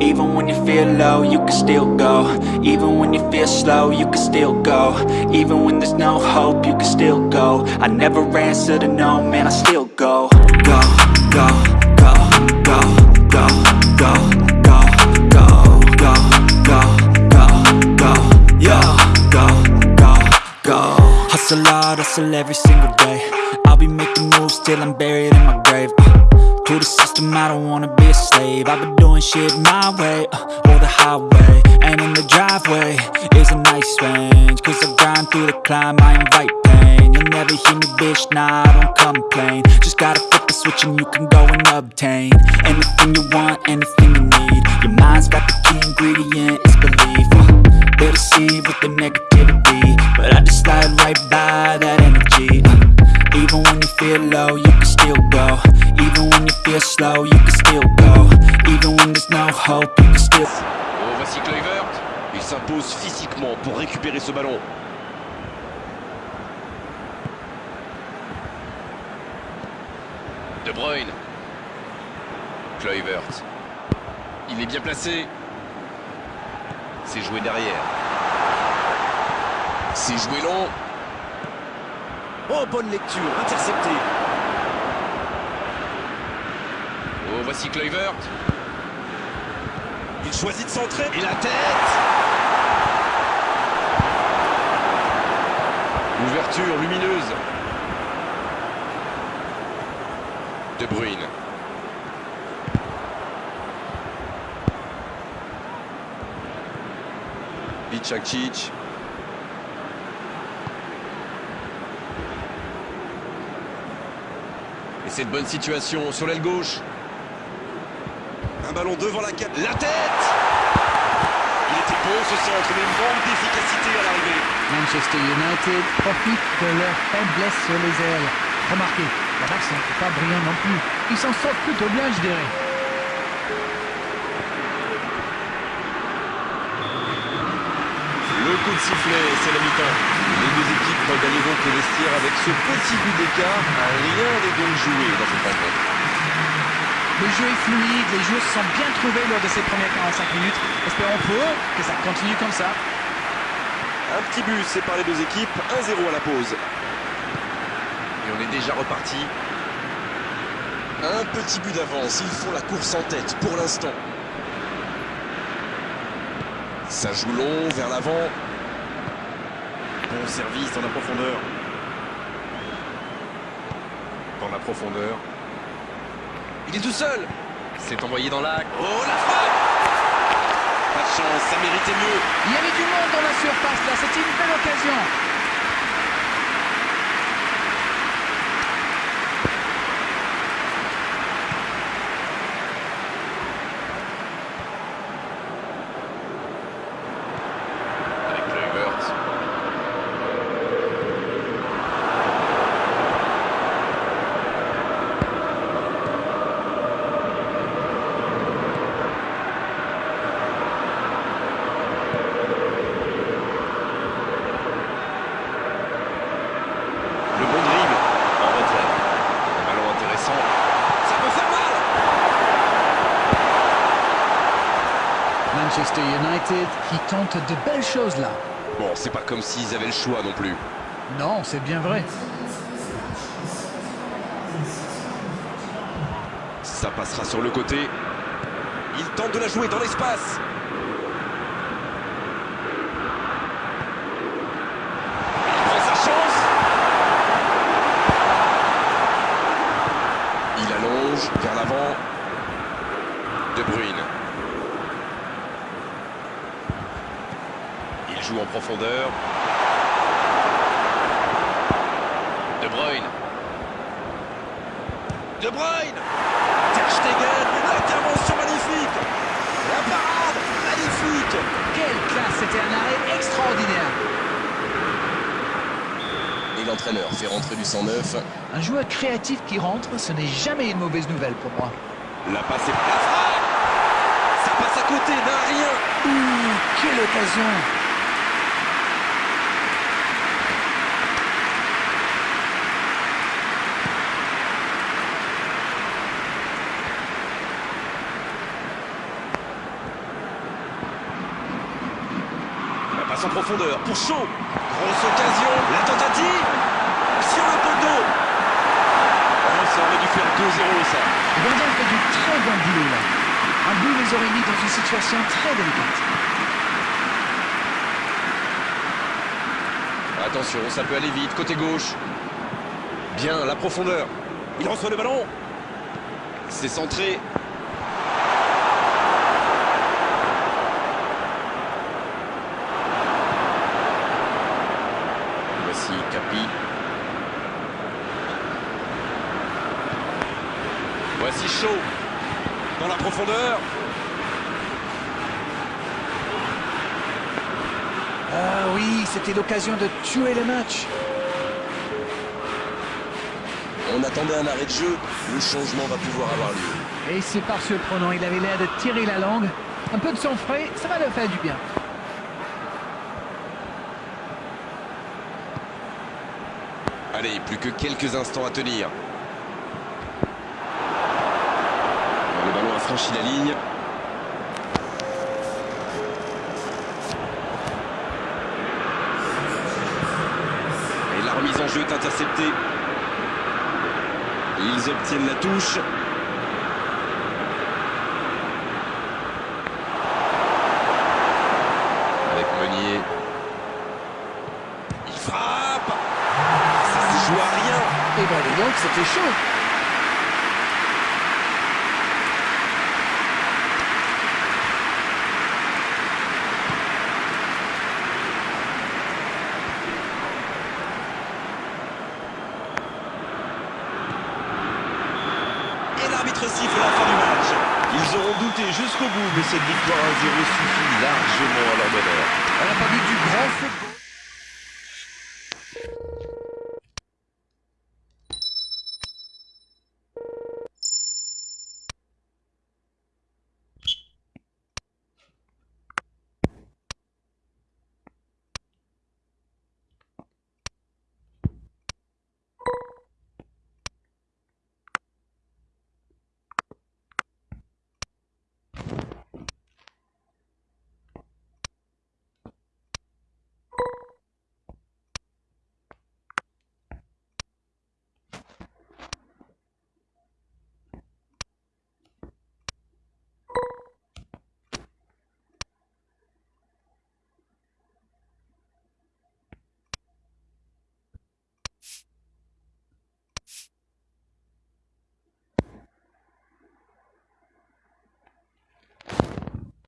Even when you feel low, you can still go Even when you feel slow, you can still go Even when there's no hope, you can still go I never answer to no, man, I still go Go, go, go, go, go, go, go, go, go, go, go, go, go, go, Hustle hard, hustle every single day I'll be making moves till I'm buried in my grave uh, To the system, I don't wanna be a slave. I've been doing shit my way, uh, or the highway And in the driveway. Is a nice range Cause I grind through the climb, I invite pain. You'll never hear me, bitch, nah, I don't complain. Just gotta flip the switch and you can go and obtain Anything you want, anything you need. Your mind's got the key ingredient, slow, you can still go Even when there's no hope, you can still Oh, voici Kluivert. Il s'impose physiquement pour récupérer ce ballon. De Bruyne. Kluivert. Il est bien placé. C'est joué derrière. C'est joué long. Oh, bonne lecture, intercepté. Oh, voici Kluivert. Il choisit de centrer. Et la tête Ouverture lumineuse. De Bruyne. Vicacic. Et cette bonne situation sur l'aile gauche. Un ballon devant la cap. La tête Il était beau ce centre, mais une manque d'efficacité à l'arrivée. Manchester United profite de leur faiblesse sur les ailes. Remarquez, la balle n'est pas brillant non plus. Ils s'en sortent plutôt bien, je dirais. Le coup de sifflet, c'est la mi-temps. Les deux équipes gagnent donc le vestiaire avec ce petit but d'écart. Rien n'est donc joué dans cette rencontre. Le jeu est fluide, les joueurs se sont bien trouvés lors de ces premières 45 minutes. Espérons pour que ça continue comme ça. Un petit but sépare les deux équipes, 1-0 à la pause. Et on est déjà reparti. Un petit but d'avance, ils font la course en tête pour l'instant. Ça joue long vers l'avant. Bon service dans la profondeur. Dans la profondeur. Il est tout seul. C'est envoyé dans l'axe. Oh la frappe Pas de chance, ça méritait mieux. Il y avait du monde dans la surface là, c'était une belle occasion. Avec Kluivert. Le bon dribble en retrait. Un ballon intéressant. Ça peut faire mal Manchester United qui tente de belles choses là. Bon, c'est pas comme s'ils avaient le choix non plus. Non, c'est bien vrai. Ça passera sur le côté. Il tente de la jouer dans l'espace. Il prend sa chance. Il allonge vers l'avant. De Bruyne. Il joue en profondeur. De Bruyne. De Bruyne Ter Stegen, l'intervention magnifique La parade, magnifique Quelle classe, c'était un arrêt extraordinaire. Et l'entraîneur fait rentrer du 109. Un joueur créatif qui rentre, ce n'est jamais une mauvaise nouvelle pour moi. La passe est... La frappe Ça passe à côté d'un rien Ouh, quelle occasion en profondeur pour Shaw. Grosse occasion, la tentative sur le poteau. Oh, ça aurait dû faire 2-0 ça. Gardien fait du très bon boulot là. Un but les aurait mis dans une situation très délicate. Attention, ça peut aller vite, côté gauche. Bien, la profondeur. Il reçoit le ballon. C'est centré. Voici Capi. Voici Chaud. Dans la profondeur. Ah oui, c'était l'occasion de tuer le match. On attendait un arrêt de jeu. Le changement va pouvoir avoir lieu. Et c'est par surprenant, il avait l'air de tirer la langue. Un peu de sang frais, ça va le faire du bien. Allez, plus que quelques instants à tenir. Le ballon a franchi la ligne. Et la remise en jeu est interceptée. Ils obtiennent la touche. Avec Meunier. Il frappe Ça se joue à rien Et ben dis donc, c'était chaud. Et l'arbitre siffle la fin du match. Ils auront douté jusqu'au bout, mais cette victoire à 0 suffit largement à leur bonheur. On n'a pas vu du grand football.